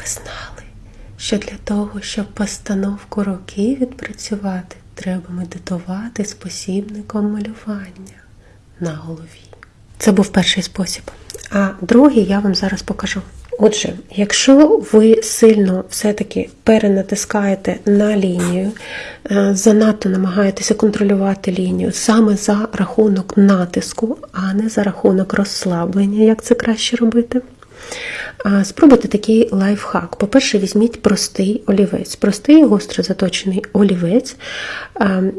ви знали, що для того, щоб постановку руки відпрацювати, треба медитувати з посібником малювання на голові. Це був перший спосіб. А другий я вам зараз покажу. Отже, якщо ви сильно все-таки перенатискаєте на лінію, е, занадто намагаєтеся контролювати лінію саме за рахунок натиску, а не за рахунок розслаблення, як це краще робити. Спробуйте такий лайфхак. По-перше, візьміть простий олівець. Простий гостро заточений олівець.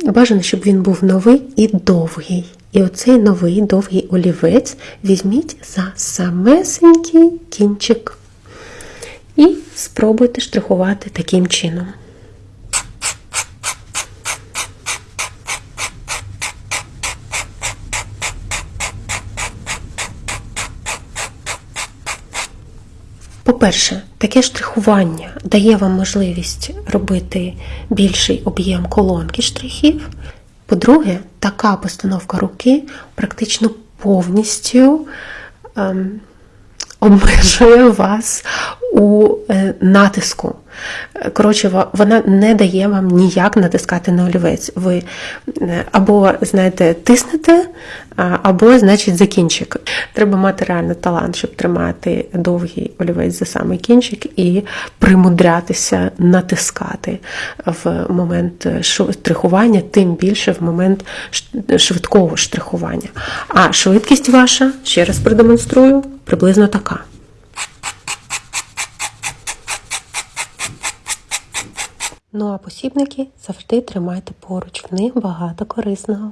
Бажано, щоб він був новий і довгий. І оцей новий довгий олівець візьміть за самесенький кінчик. І спробуйте штрихувати таким чином. По-перше, таке штрихування дає вам можливість робити більший об'єм колонки штрихів. По-друге, така постановка руки практично повністю ем, обмежує вас у е, натиску. Коротше, вона не дає вам ніяк натискати на олівець. Ви е, або, знаєте, тиснете, або, значить, за кінчик. Треба мати реально талант, щоб тримати довгий олівець за самий кінчик і примудрятися натискати в момент штрихування, тим більше в момент швидкого штрихування. А швидкість ваша, ще раз продемонструю, приблизно така. Ну а посібники завжди тримайте поруч, в них багато корисного.